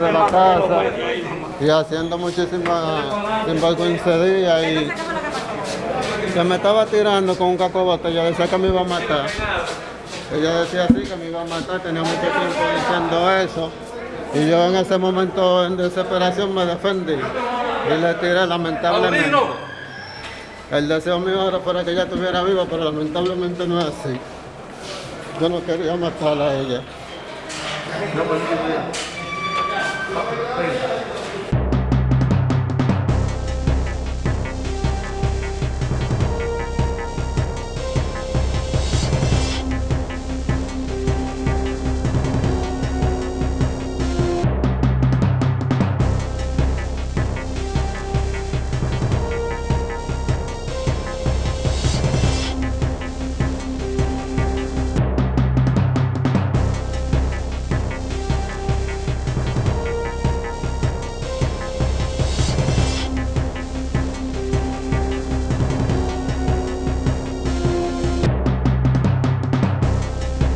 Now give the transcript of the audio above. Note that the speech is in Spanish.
de la casa y haciendo muchísimas sinvergüencerías y se me estaba tirando con un caco de botella, decía que me iba a matar. Ella decía así que me iba a matar, tenía mucho tiempo diciendo eso. Y yo en ese momento en desesperación me defendí y le tiré lamentablemente. El deseo mío era para que ella estuviera viva, pero lamentablemente no es así. Yo no quería matar a ella. No, pues, Please.